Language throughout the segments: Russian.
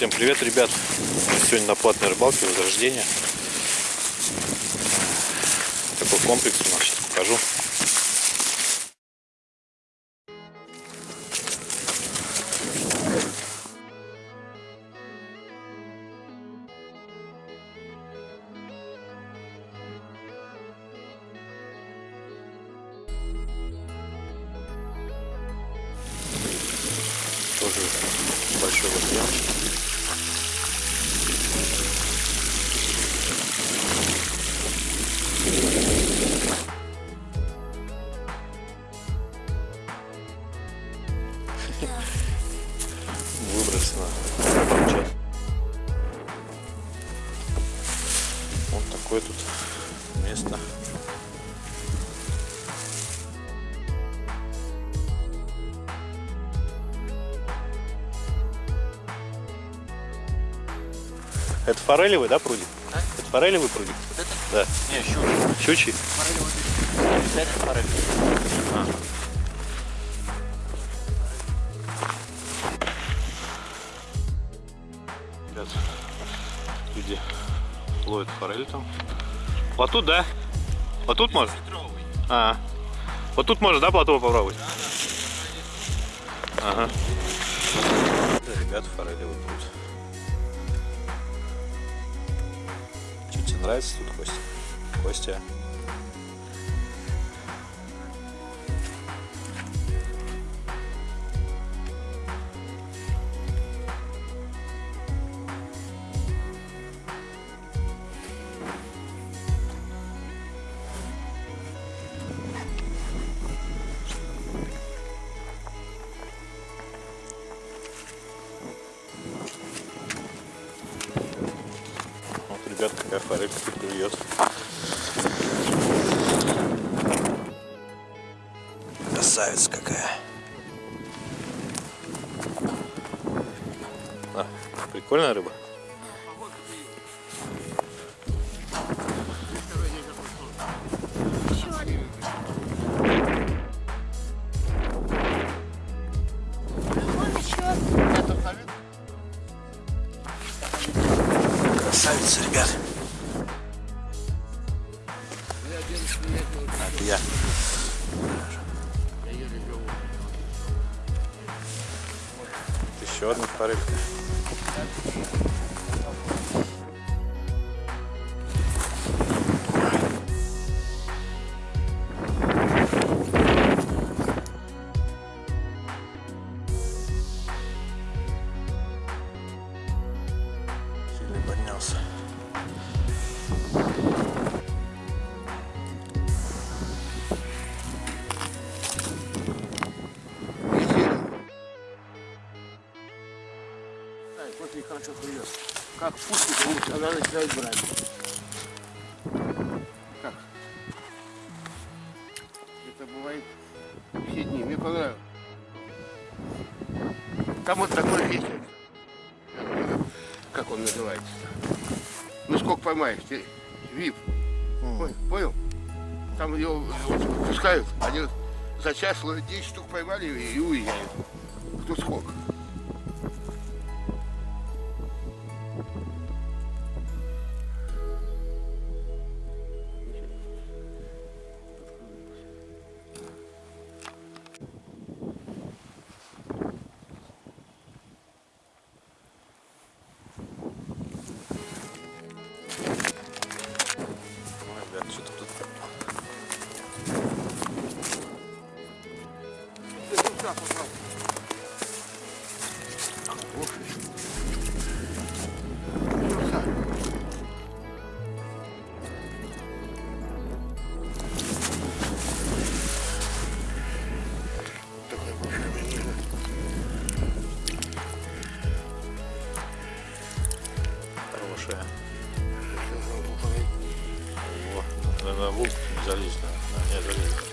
Всем привет, ребят! Сегодня на платной рыбалке Возрождение. Такой комплекс у нас, сейчас покажу. Форелевый, да, прудик? А? Это форелевый прудик? Вот это? Да. Не. Щучий? Форель вот это. Это форель. А. Ребят, люди ловят форель там. Вот тут, да? Вот тут можно? А. Вот тут можно, да, плотово попробовать? Ага. Да, ребят, форелевый пруд. Нравится тут, Костя? Костя? Красавица какая. А, прикольная рыба. Как пустит, вот она начинает брать. Как? Это бывает все дни. Мне понравилось. Там вот такой ветер. Как он называется? Ну сколько поймаешь? Ты- Вип. Понял? Понял? Там его пускают. Они за час ловят 10 штук поймали и уезжают. Наверное, волк не залезть, да? Не залезет.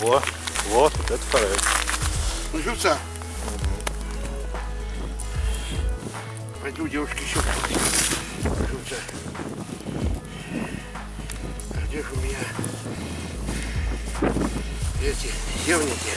Во, вот, вот это форель. Ну, живца. Пойду, девушки, еще живца. А где же у меня? эти севники,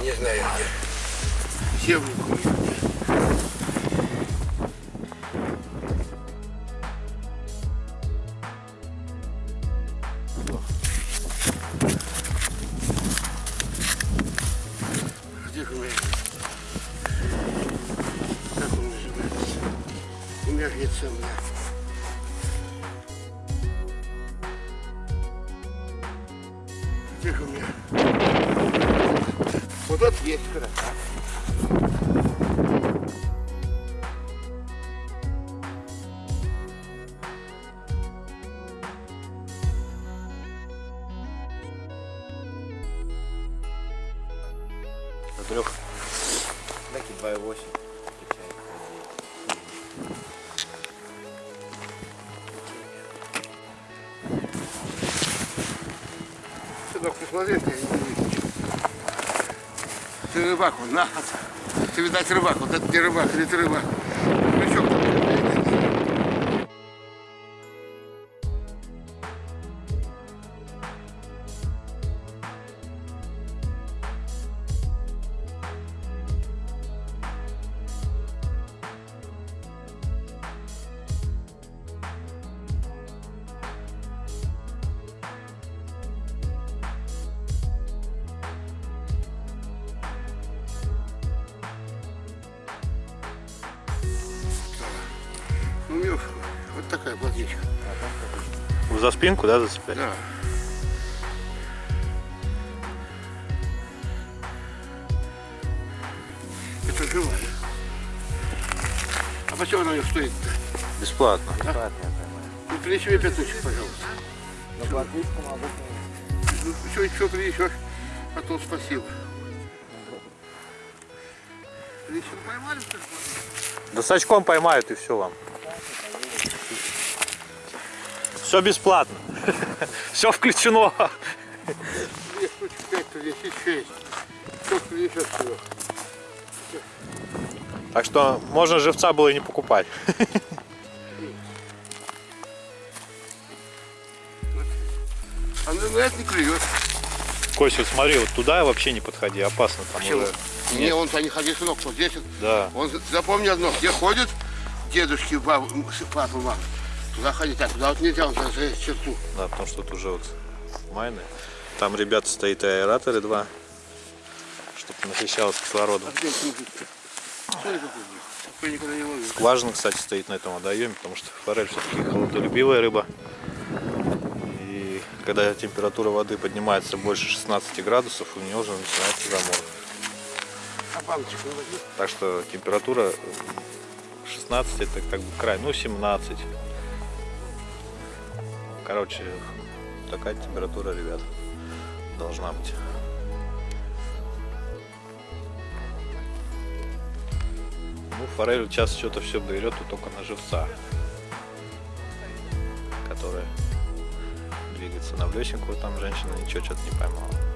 не знаю где. Севник у меня Меня? Как он называется? У меня же нет цемня. Где же у меня? Вот тут есть красота. Ты рыбак, он на. Ты, видать, рыбак. Вот это не рыбак, или ты рыбак. Спинку, да, зацеплять? Да. Это живая. А почему она у них стоит-то? Бесплатно. Бесплатная прямая. Ну, принеси мне пятнучек, пожалуйста. На платвичку могу Ну, еще, еще принесешь, а то спасибо. Что? Да с очком поймают и все вам. Все бесплатно. Все включено. Что? Так что можно живца было и не покупать. А на это не клюет. Кость, вот смотри, вот туда вообще не подходи, опасно там Почему? уже. Не, он то не ходи, сынок, вот здесь. Да. Он запомни одно, где ходят дедушки, бабы, м, с- папа, мама. Туда ходить, а туда вот нельзя, за, за черту. Да, потому что тут уже вот майны. Там, ребята, стоит аэраторы два, чтобы насыщалось кислородом. А где. Скважина, кстати, стоит на этом водоеме, потому что форель все-таки холодолюбивая рыба. И когда температура воды поднимается больше 16 градусов, у нее уже начинается замор. А? Так что температура 16 это как бы край, ну 17. Короче, такая температура, ребят, должна быть. Ну, форель сейчас что-то все берет и только на живца, которая двигается на блесенку, там женщина ничего что-то не поймала.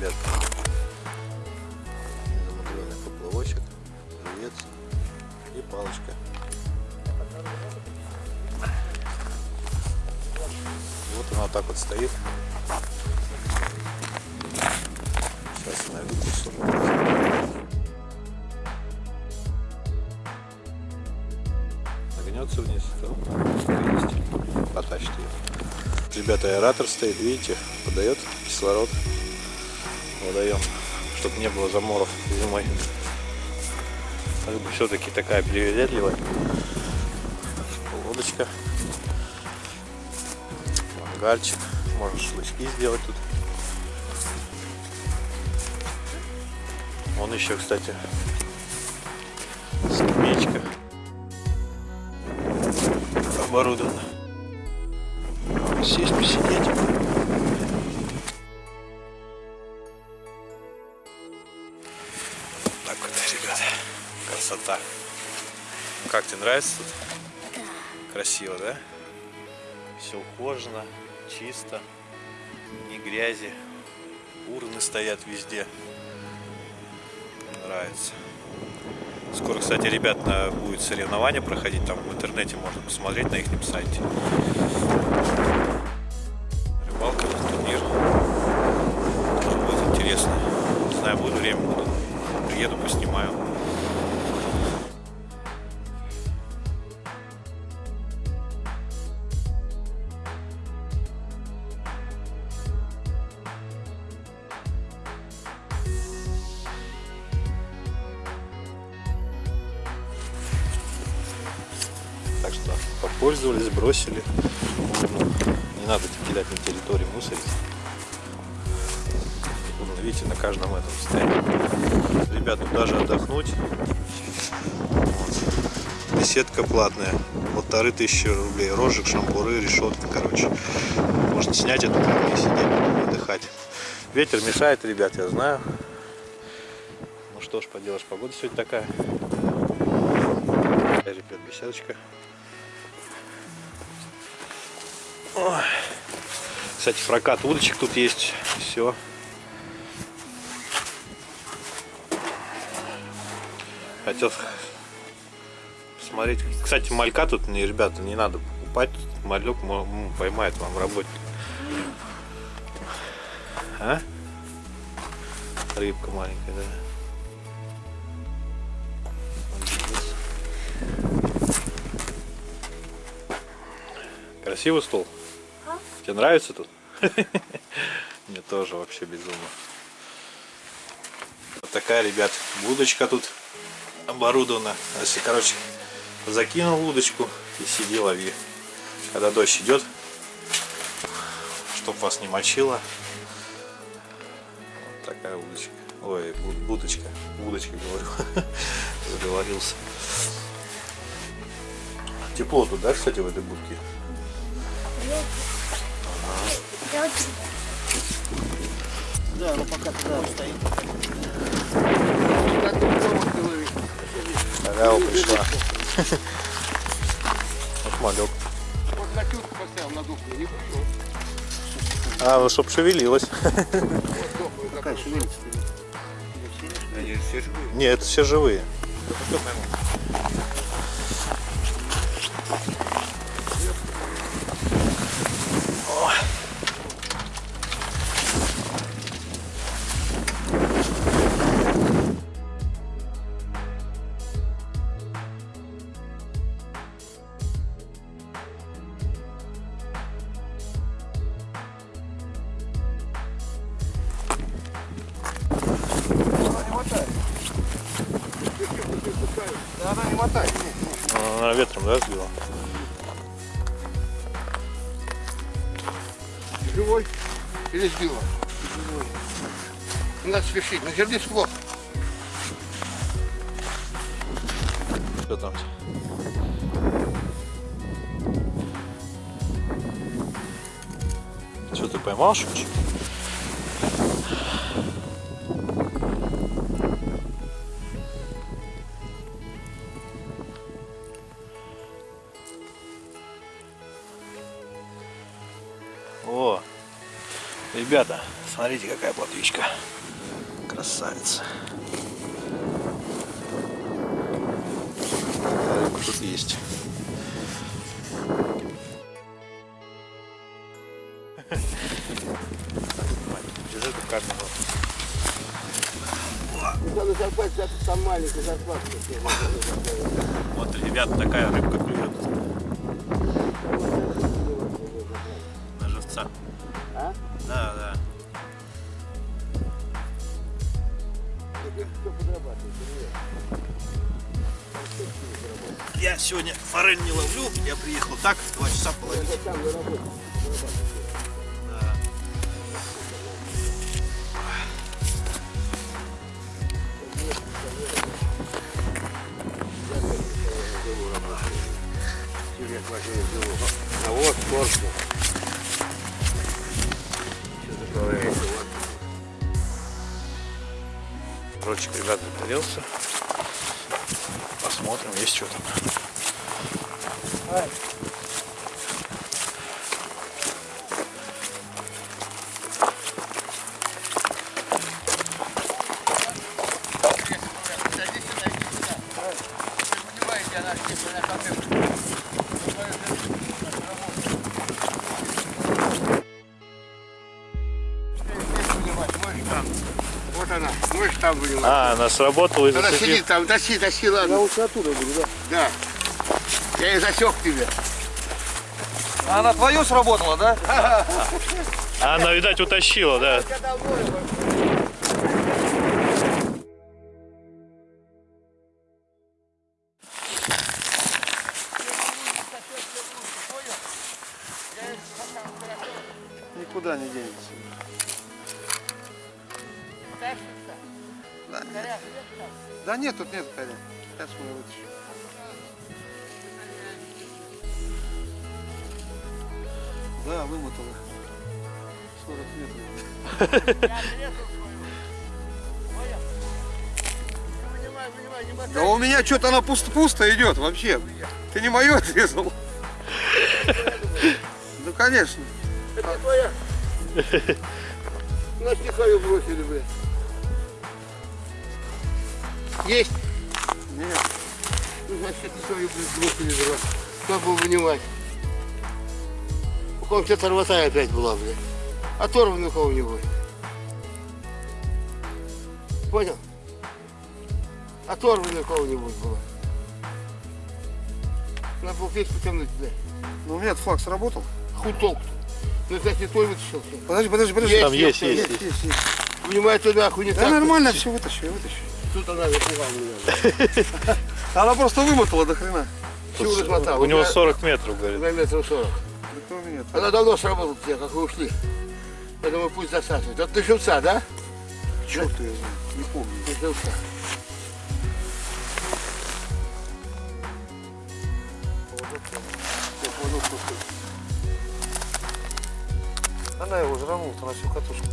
Ребят. Замудренный поплавочек, живец и палочка. Вот она так вот стоит. Сейчас найду кусок. Нагнется вниз, потащит ее. Ребята, аэратор стоит, видите, подает кислород водоем, чтобы не было заморов зимой. Рыба все-таки такая привередливая. Лодочка. Мангальчик. Можно шашлычки сделать тут. Вон еще, кстати, скамеечка оборудована. Нравится тут? Красиво, да? Все ухожено, чисто, ни грязи. Урны стоят везде. Нравится. Скоро, кстати, ребят, будет соревнование проходить, там в интернете можно посмотреть на их сайте. Отдохнуть. Беседка платная. Полторы тысячи рублей. Рожек, шампуры, решетка, короче. Можно снять эту и сидеть, отдыхать. Ветер мешает, ребят, я знаю. Ну что ж поделаешь, погода сегодня такая. Такая, ребят, беседочка. Ой. Кстати, прокат удочек тут есть. Все. Хотел посмотреть. Кстати, малька тут, не, ребята, не надо покупать. Малек поймает вам работник. А? Рыбка маленькая, да. Красивый стол? Тебе нравится тут? Мне тоже вообще безумно. Вот такая, ребят, будочка тут оборудована. Если, короче, закинул удочку и сиди лови. Когда дождь идет, чтоб вас не мочило. Вот такая удочка. Ой, бу- будочка. Удочка, говорю. Заговорился. Тепло тут, да, кстати, в этой будке? Да, ну пока туда стоит. Вот пришла. Вот малек. А, ну чтоб шевелилась. Какая шевелится? Они все живые. Нет, это все живые. Живой или сбила? Живой. Не надо спешить, на жердец плохо. Что там? Что, ты поймал шучек? Смотрите, какая плотвичка. Красавица. Рыбка тут есть. Держи эту камеру. Надо зарплатить, это там маленькая зарплата. Вот, ребята, такая рыбка клюет. На живца. А? Да, да. Я сегодня форель не ловлю, я приехал так, два часа половить. Да. А вот корпус. Ротик, ребят, загорелся. Посмотрим, есть что там. А, она сработала и Она сидит там, тащи, тащи, ладно. Я лучше оттуда буду, да? Да. Я и засек тебе. А она твою сработала, да? А Она, видать, утащила, да. Да нет, тут нет коря. Сейчас мы вытащим. Да, вымотала. 40 метров. Да у меня что-то она пусто-пусто идет вообще. Ты не мою отрезал? Ну конечно. Это твоя. Не свою бросили, блядь. Есть? Нет. Ну, значит, свою, блядь, бросили, дурак. Кто был вынимать? У кого-то торвота опять была, блядь. Оторван у кого-нибудь. Понял? Оторван у кого-нибудь было. Надо было печь потянуть, блядь. Ну у меня флаг сработал. Хуй толк-то. Ну, значит, не твой вытащил. Подожди, подожди, подожди. Есть, Там есть, есть, есть. есть, есть, есть. Вынимай туда, хуй не Да так. нормально, все вытащу, я вытащу. Тут она запугала меня. Она просто вымотала до хрена. Чего размотал? У него меня 40 метров, говорит. на метров 40. Да кто у меня? Она давно сработала тебе, как вы ушли. Я думаю, пусть засасывает. Это ты живца, да? Черт ее знает, не помню. Ты живца. Она его жранула на всю катушку.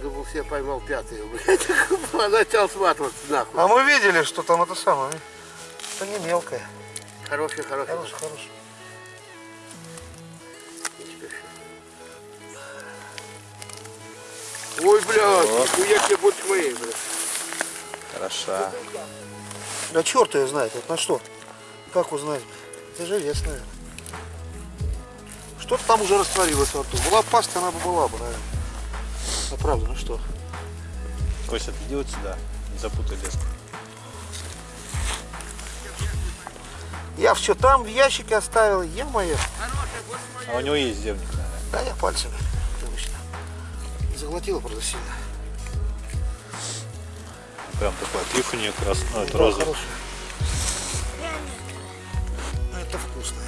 Думал, все поймал пятую, блядь. Начал сматываться нахуй. А мы видели, что там это самое. Это не мелкое. Хороший, хороший. Хороший, хороший. Ой, блядь, нихуя тебе больше моей, блядь. Хороша. Да черт ее знает, вот на что? Как узнать? Это живец, наверное. Что-то там уже растворилось во рту. Была паста, она бы была бы, наверное. А правда, ну что? Костя, иди вот сюда. Не запутай леску. Я все там в ящике оставил, я мое. А у него есть земник, наверное. Да я пальцами. Привычно. Заглотила, правда, сильно. Прям такой отлив у нее красный. Ну, это розовый. хорошая. Это вкусное.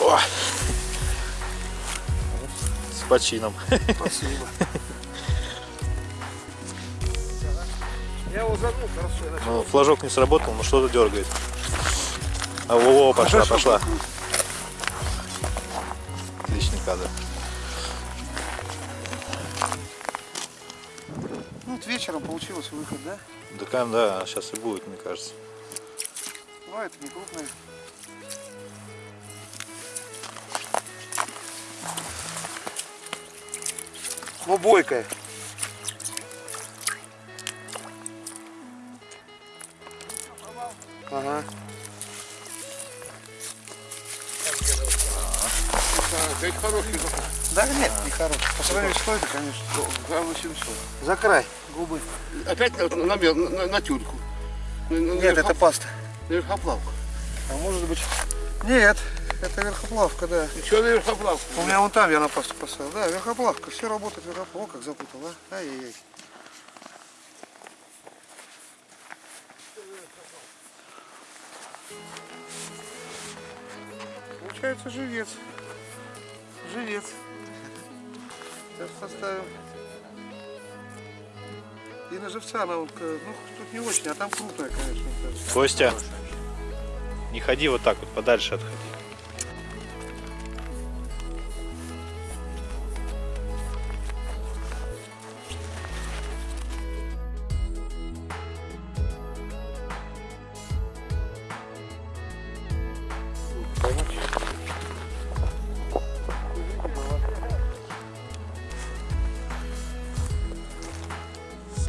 О! Почином. Спасибо. Я его загнул, хорошо. я начал. Ну, флажок не сработал, но что-то дергает. А, во, во, пошла, Хорошо, пошла. будет. Отличный кадр. Ну, вот вечером получилось выход, да? Да, да, сейчас и будет, мне кажется. Ну, это не крупное. Бойкая. Ага. Опять хороший запах. Да нет, не хороший. По сравнению с той, конечно. Грамм 800. За край губы. Опять на, на, на, на, на тюльку. Нет, это паста. На верхоплавку. А может быть... Нет, это верхоплавка, да. Что на верхоплавку? У меня вон там я на пасту поставил. Да, верхоплавка. Все работает верхоплавка. О, как запутал, а? Ай-яй-яй. Получается живец. Живец. Сейчас поставим. И на живца она вот, э, ну, тут не очень, а там крупная, конечно. Костя, не ходи вот так вот, подальше отходи.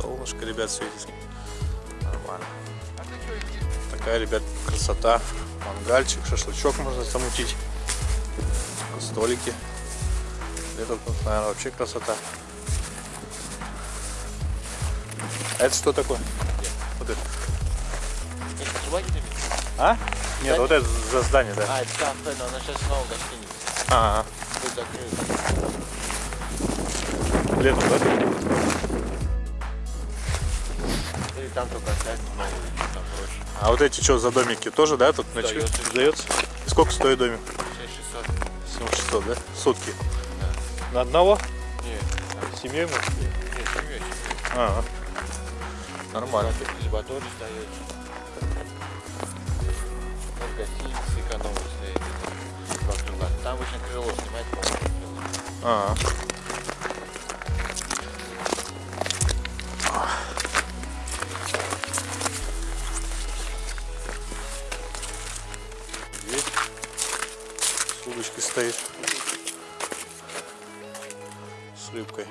Солнышко, ребят, светит. Нормально. Такая, ребят, красота. Мангальчик, шашлычок можно замутить. Столики. Это, наверное, вообще красота. А это что такое? Вот это. А? Нет, вот это за здание, да. А, это кафе, но она сейчас снова гостиница. А, Будет закрыта. летом, да? Или там только оставить новую, там проще. А вот эти что за домики тоже, да, тут ночью Сдается. И сколько стоит домик? 6600. 7600, да? Сутки. На одного? Нет, семьей мы? нет, семьей. Ага. Нормально. Зибаторий сдается. Вот гостиница экономно стоит. Там обычно крыло снимает, по-моему. крыло. Ага. Стоит. С рыбкой.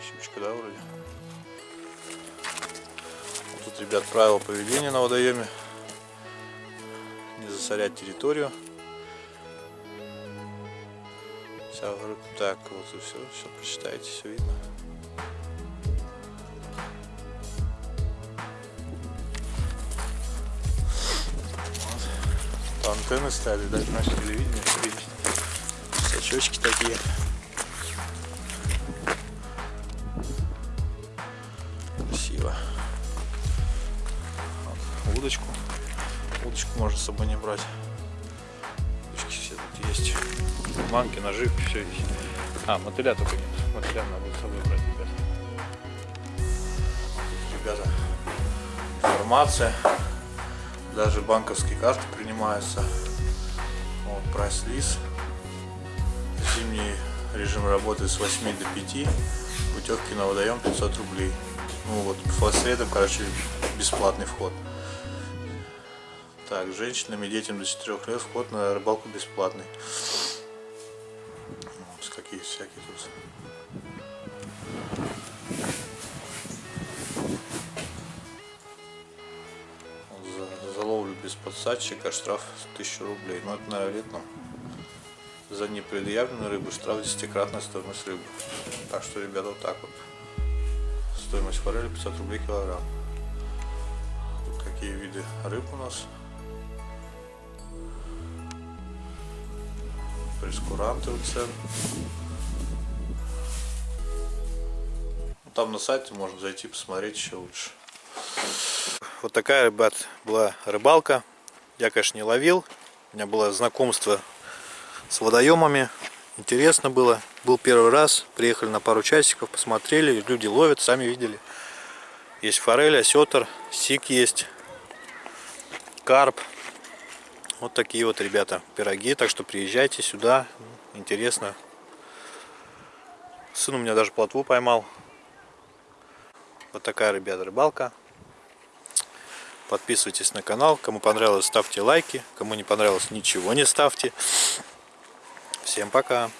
Щучка, да, вроде? Вот тут, ребят, правила поведения на водоеме. Не засорять территорию. Так вот и все, все прочитайте, все видно. Антенны стали, даже наше телевидение. Сачочки такие. Красиво. Вот. Удочку. Удочку можно с собой не брать. Удочки все тут есть. Манки, наживки, все есть. А, мотыля только нет. Мотыля надо будет с собой брать, ребят. Тут, ребята, информация. Даже банковские карты принимаются. Вот, прайс-лист. Зимний режим работы с 8 до 5. Путевки на водоем 500 рублей. Ну вот, по средам, короче, бесплатный вход. Так, женщинам и детям до 4 лет вход на рыбалку бесплатный. Вот какие всякие тут. Подсадчика штраф 1000 рублей. Ну это, наверное, летом. За непредъявленную рыбу штраф десятикратная стоимость рыбы. Так что, ребята, вот так вот. Стоимость форели 500 рублей килограмм. Тут какие виды рыб у нас. прескуранты у цен. Там на сайте можно зайти посмотреть еще лучше. Вот такая, ребят, была рыбалка. Я, конечно, не ловил. У меня было знакомство с водоемами. Интересно было. Был первый раз. Приехали на пару часиков, посмотрели. Люди ловят, сами видели. Есть форель, осетр, сик есть, карп. Вот такие вот, ребята, пироги. Так что приезжайте сюда. Интересно. Сын у меня даже плотву поймал. Вот такая, ребята, рыбалка. Подписывайтесь на канал. Кому понравилось, ставьте лайки. Кому не понравилось, ничего не ставьте. Всем пока.